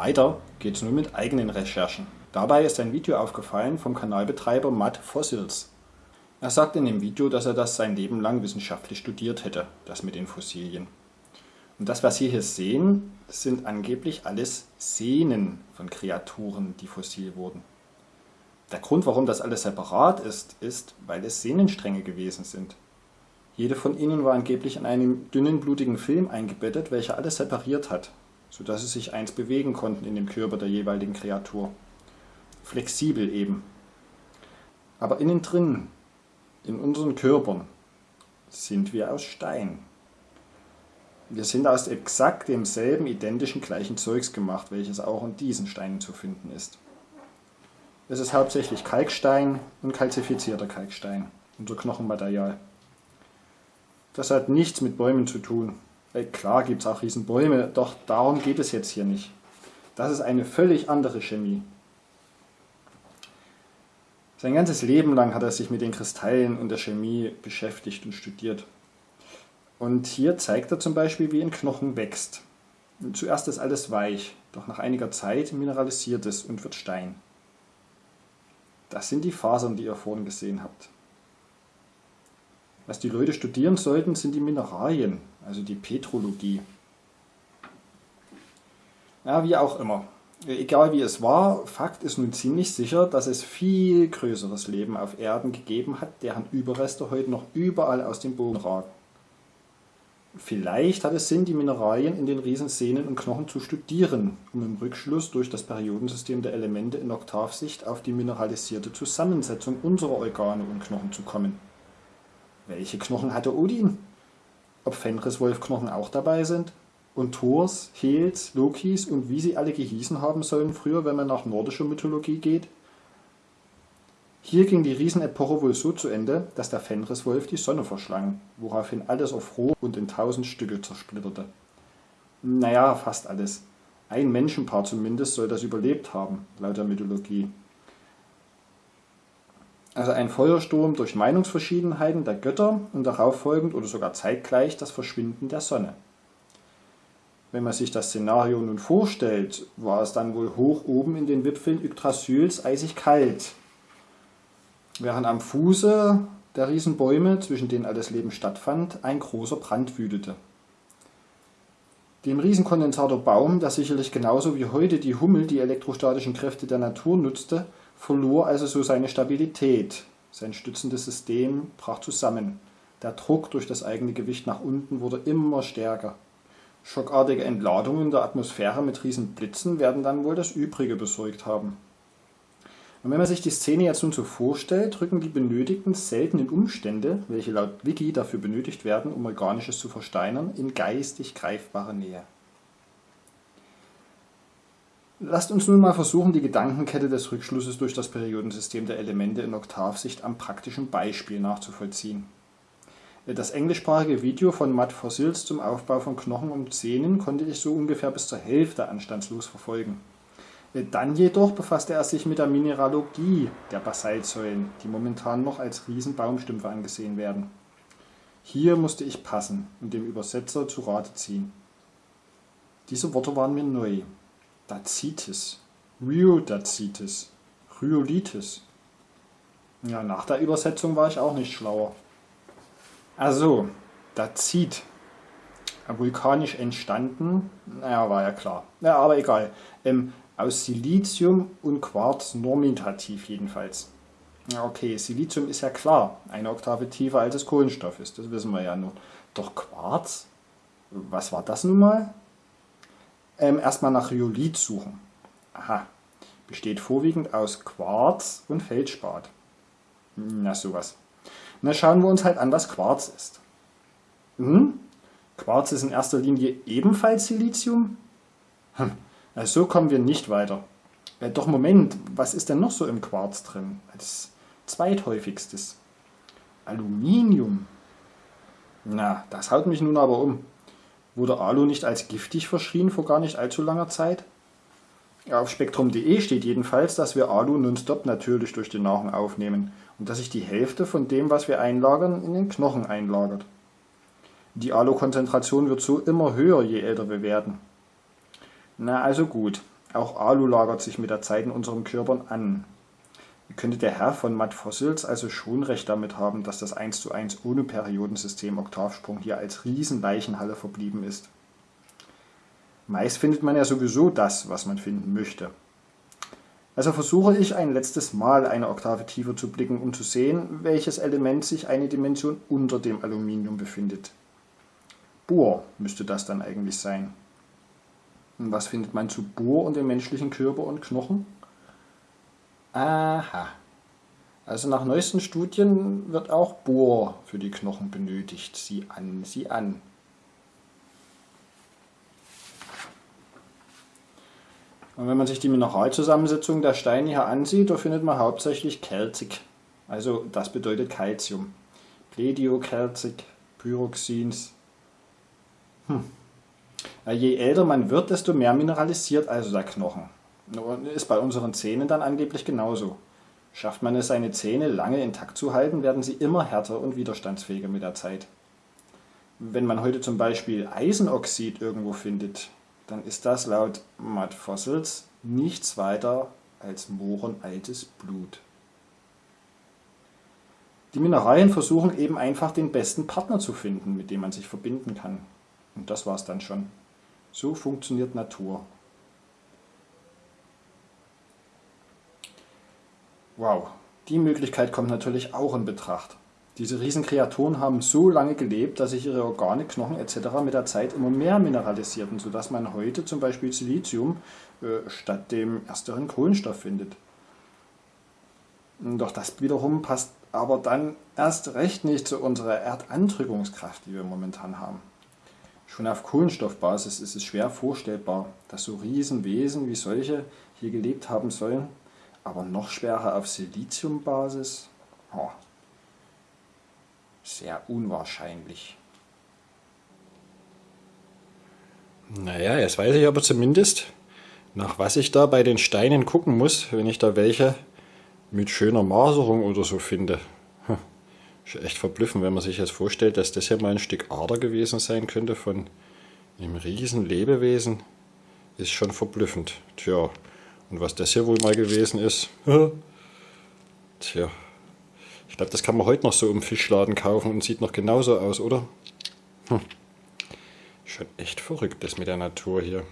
Weiter geht's nun mit eigenen Recherchen. Dabei ist ein Video aufgefallen vom Kanalbetreiber Matt Fossils. Er sagt in dem Video, dass er das sein Leben lang wissenschaftlich studiert hätte, das mit den Fossilien. Und das, was Sie hier sehen, sind angeblich alles Sehnen von Kreaturen, die fossil wurden. Der Grund, warum das alles separat ist, ist, weil es Sehnenstränge gewesen sind. Jede von ihnen war angeblich in einem dünnen, blutigen Film eingebettet, welcher alles separiert hat, sodass sie sich eins bewegen konnten in dem Körper der jeweiligen Kreatur. Flexibel eben. Aber innen drin, in unseren Körpern, sind wir aus Stein. Wir sind aus exakt demselben identischen gleichen Zeugs gemacht, welches auch in diesen Steinen zu finden ist. Es ist hauptsächlich Kalkstein und kalzifizierter Kalkstein, unser Knochenmaterial. Das hat nichts mit Bäumen zu tun. Äh, klar gibt es auch Riesenbäume, doch darum geht es jetzt hier nicht. Das ist eine völlig andere Chemie. Sein ganzes Leben lang hat er sich mit den Kristallen und der Chemie beschäftigt und studiert. Und hier zeigt er zum Beispiel, wie ein Knochen wächst. Zuerst ist alles weich, doch nach einiger Zeit mineralisiert es und wird Stein. Das sind die Fasern, die ihr vorhin gesehen habt. Was die Leute studieren sollten, sind die Mineralien, also die Petrologie. Ja, wie auch immer. Egal wie es war, Fakt ist nun ziemlich sicher, dass es viel größeres Leben auf Erden gegeben hat, deren Überreste heute noch überall aus dem Boden ragen. Vielleicht hat es Sinn, die Mineralien in den Riesensehnen und Knochen zu studieren, um im Rückschluss durch das Periodensystem der Elemente in Oktavsicht auf die mineralisierte Zusammensetzung unserer Organe und Knochen zu kommen. Welche Knochen hatte Odin? Ob Fenriswolf-Knochen auch dabei sind? Und Thors, Hels, Lokis und wie sie alle gehießen haben sollen früher, wenn man nach nordischer Mythologie geht? Hier ging die Riesenepoche wohl so zu Ende, dass der Fenriswolf die Sonne verschlang, woraufhin alles auf Roh und in tausend Stücke zersplitterte. Naja, fast alles. Ein Menschenpaar zumindest soll das überlebt haben, laut der Mythologie. Also ein Feuersturm durch Meinungsverschiedenheiten der Götter und darauf folgend oder sogar zeitgleich das Verschwinden der Sonne. Wenn man sich das Szenario nun vorstellt, war es dann wohl hoch oben in den Wipfeln Yggdrasyls eisig kalt. Während am Fuße der Riesenbäume, zwischen denen alles Leben stattfand, ein großer Brand wütete. Dem Riesenkondensator Baum, der sicherlich genauso wie heute die Hummel die elektrostatischen Kräfte der Natur nutzte, verlor also so seine Stabilität. Sein stützendes System brach zusammen. Der Druck durch das eigene Gewicht nach unten wurde immer stärker. Schockartige Entladungen der Atmosphäre mit Riesenblitzen werden dann wohl das Übrige besorgt haben. Und wenn man sich die Szene jetzt nun so vorstellt, rücken die benötigten seltenen Umstände, welche laut Wiki dafür benötigt werden, um Organisches zu versteinern, in geistig greifbare Nähe. Lasst uns nun mal versuchen, die Gedankenkette des Rückschlusses durch das Periodensystem der Elemente in Oktavsicht am praktischen Beispiel nachzuvollziehen. Das englischsprachige Video von Matt Fossils zum Aufbau von Knochen und Zähnen konnte ich so ungefähr bis zur Hälfte anstandslos verfolgen. Dann jedoch befasste er sich mit der Mineralogie der Basaltsäulen, die momentan noch als Riesenbaumstümpfe angesehen werden. Hier musste ich passen und dem Übersetzer zu Rate ziehen. Diese Worte waren mir neu. Dacitis, Rhyodacitis, Rhyolitis. Ja, nach der Übersetzung war ich auch nicht schlauer. Also, Dacit, vulkanisch entstanden, naja, war ja klar. Ja, aber egal. Ähm, aus Silizium und Quarz normitativ jedenfalls. Okay, Silizium ist ja klar, eine Oktave tiefer als es Kohlenstoff ist, das wissen wir ja nur. Doch Quarz? Was war das nun mal? Ähm, erstmal nach Rhyolith suchen. Aha, besteht vorwiegend aus Quarz und Feldspat. Na sowas. Na schauen wir uns halt an, was Quarz ist. Hm? Quarz ist in erster Linie ebenfalls Silizium? Hm. Also so kommen wir nicht weiter. Äh, doch Moment, was ist denn noch so im Quarz drin? Als zweithäufigstes. Aluminium. Na, das haut mich nun aber um. Wurde Alu nicht als giftig verschrien vor gar nicht allzu langer Zeit? Auf spektrum.de steht jedenfalls, dass wir Alu nonstop natürlich durch die Nahrung aufnehmen und dass sich die Hälfte von dem, was wir einlagern, in den Knochen einlagert. Die Alu-Konzentration wird so immer höher, je älter wir werden. Na also gut, Auch Alu lagert sich mit der Zeit in unseren Körpern an. Könnte der Herr von Matt Fossils also schon recht damit haben, dass das 1 zu 1 ohne Periodensystem Oktavsprung hier als Riesenleichenhalle verblieben ist? Meist findet man ja sowieso das, was man finden möchte. Also versuche ich ein letztes Mal eine Oktave tiefer zu blicken, um zu sehen, welches Element sich eine Dimension unter dem Aluminium befindet. Bohr müsste das dann eigentlich sein. Und was findet man zu Bohr und dem menschlichen Körper und Knochen? Aha. Also nach neuesten Studien wird auch Bohr für die Knochen benötigt. Sieh an, sieh an. Und wenn man sich die Mineralzusammensetzung der Steine hier ansieht, da findet man hauptsächlich Kelzig. Also das bedeutet Calcium. Plediokelzig, Pyroxins. Hm. Je älter man wird, desto mehr mineralisiert also der Knochen. Ist bei unseren Zähnen dann angeblich genauso. Schafft man es, seine Zähne lange intakt zu halten, werden sie immer härter und widerstandsfähiger mit der Zeit. Wenn man heute zum Beispiel Eisenoxid irgendwo findet, dann ist das laut Matt Fossils nichts weiter als mohrenaltes Blut. Die Mineralien versuchen eben einfach den besten Partner zu finden, mit dem man sich verbinden kann. Und das war's dann schon. So funktioniert Natur. Wow, die Möglichkeit kommt natürlich auch in Betracht. Diese Riesenkreaturen haben so lange gelebt, dass sich ihre Organe, Knochen etc. mit der Zeit immer mehr mineralisierten, sodass man heute zum Beispiel Silizium äh, statt dem ersteren Kohlenstoff findet. Doch das wiederum passt aber dann erst recht nicht zu unserer Erdandrückungskraft, die wir momentan haben. Schon auf Kohlenstoffbasis ist es schwer vorstellbar, dass so Riesenwesen wie solche hier gelebt haben sollen, aber noch schwerer auf Siliziumbasis. Oh, sehr unwahrscheinlich. Naja, jetzt weiß ich aber zumindest, nach was ich da bei den Steinen gucken muss, wenn ich da welche mit schöner Maserung oder so finde. Hm. Ist echt verblüffend, wenn man sich jetzt vorstellt, dass das hier mal ein Stück Ader gewesen sein könnte von einem riesen Lebewesen. Ist schon verblüffend. Tja, und was das hier wohl mal gewesen ist, tja, ich glaube, das kann man heute noch so im Fischladen kaufen und sieht noch genauso aus, oder? Hm. Schon echt verrückt, das mit der Natur hier.